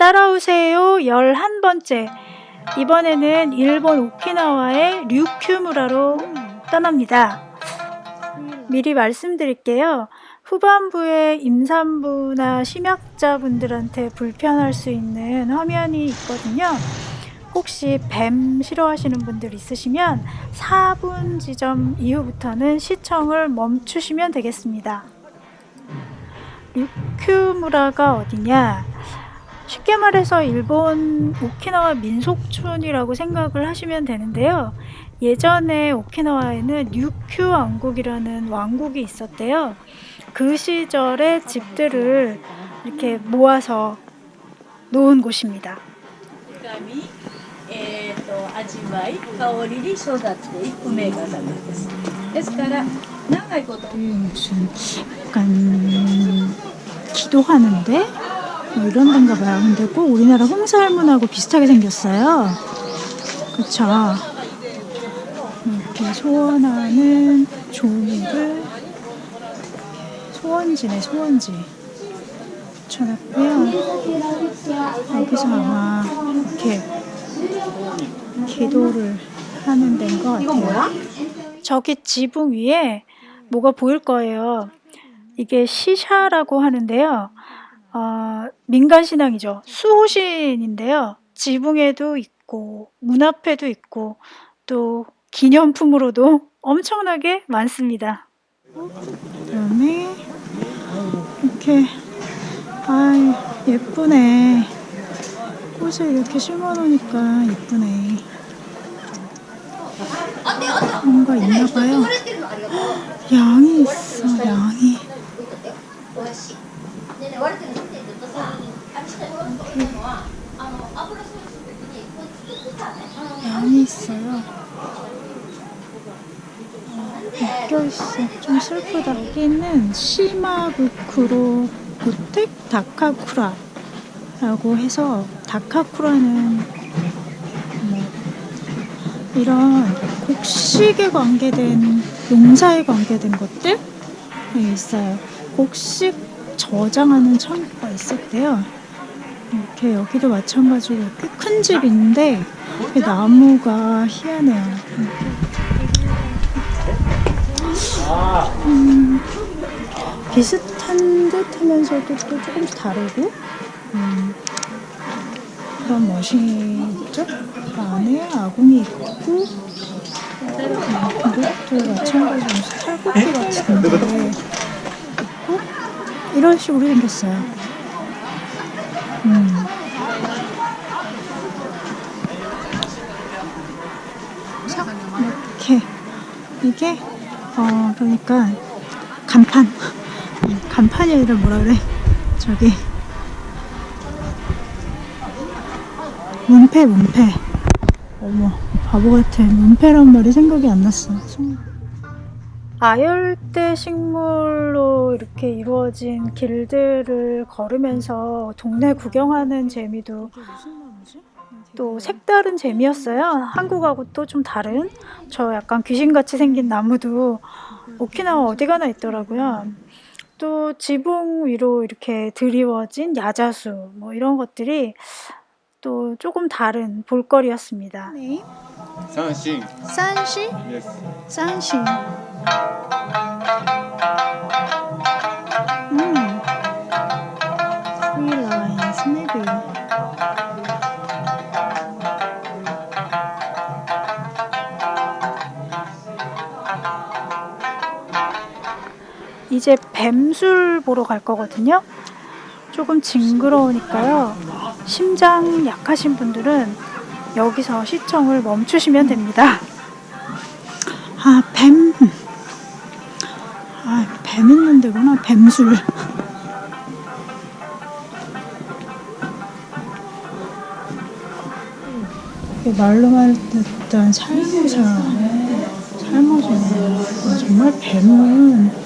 따라오세요 11번째 이번에는 일본 오키나와의 류큐무라로 떠납니다. 미리 말씀드릴게요. 후반부에 임산부나 심약자분들한테 불편할 수 있는 화면이 있거든요. 혹시 뱀 싫어하시는 분들 있으시면 4분 지점 이후부터는 시청을 멈추시면 되겠습니다. 류큐무라가 어디냐? 쉽게 말해서 일본 오키나와 민속촌이라고 생각을 하시면 되는데요. 예전에 오키나와에는 뉴큐 왕국이라는 왕국이 있었대요. 그 시절의 집들을 이렇게 모아서 놓은 곳입니다. 약간 기도하는데 뭐 이런 데인가 봐요. 근데 꼭 우리나라 홍살문하고 비슷하게 생겼어요. 그쵸? 이렇게 소원하는 종이를 소원지네 소원지 붙여놨고요. 여기서 아마 이렇게 기도를 하는 데인 것 같아요. 저기 지붕 위에 뭐가 보일 거예요. 이게 시샤라고 하는데요. 어, 민간 신앙이죠. 수호신인데요. 지붕에도 있고 문 앞에도 있고 또 기념품으로도 엄청나게 많습니다. 그다음에 이렇게 아 예쁘네. 꽃을 이렇게 심어놓으니까 예쁘네. 뭔가 있나봐요. 양이 있어, 양이. 양이 있어요. 묶여있어. 좀 슬프다. 여기는 시마부쿠로 고텍 다카쿠라라고 해서 다카쿠라는 뭐 이런 곡식에 관계된 농사에 관계된 것들 이 있어요. 곡식 저장하는 창고가 있었대요. 이렇게 여기도 마찬가지로 꽤 큰 집인데 나무가 희한해요. 음, 비슷한 듯 하면서도 또 조금씩 다르고 음, 그런 멋이 있죠? 그 안에 아궁이 있고 음, 이것도 마찬가지로 무슨 탈곡기 같은데 있고 이런 식으로 생겼어요. 음. 이렇게 이게? 어 그러니까 간판. 음, 간판이 아니라 뭐라 그래? 저기. 문패 문패. 어머 바보 같아. 문패란 말이 생각이 안 났어. 아열대 식물로 이렇게 이루어진 길들을 걸으면서 동네 구경하는 재미도 또 색다른 재미였어요. 한국하고 또 좀 다른 저 약간 귀신같이 생긴 나무도 오키나와 어디 가나 있더라고요. 또 지붕 위로 이렇게 드리워진 야자수 뭐 이런 것들이 또 조금 다른 볼거리였습니다. 산신. 산신? 산신. 이제 뱀술 보러 갈 거거든요. 조금 징그러우니까요. 심장 약하신 분들은 여기서 시청을 멈추시면 됩니다. 아, 뱀. 아, 뱀 있는 데구나. 뱀술. 말로만 듣던 살모사. 살모사. 아, 정말 뱀은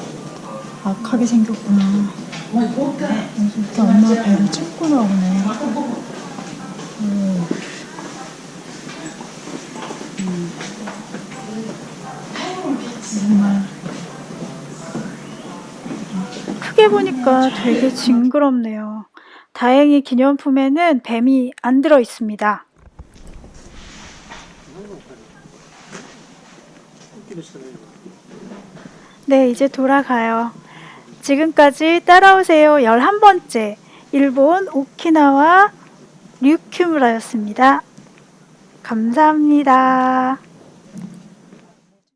악하게 생겼구나. 이렇게 엄마 배를 찍고 나오네. 음. 정말 크게 보니까 되게 징그럽네요. 다행히 기념품에는 뱀이 안 들어 있습니다. 네, 이제 돌아가요. 지금까지 따라오세요 11번째 일본 오키나와 류큐무라였습니다. 감사합니다.